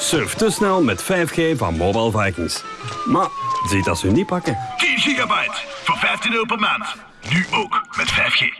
Surf te snel met 5G van Mobile Vikings. Maar ziet dat ze niet pakken. 10 gigabyte voor 15 euro per maand. Nu ook met 5G.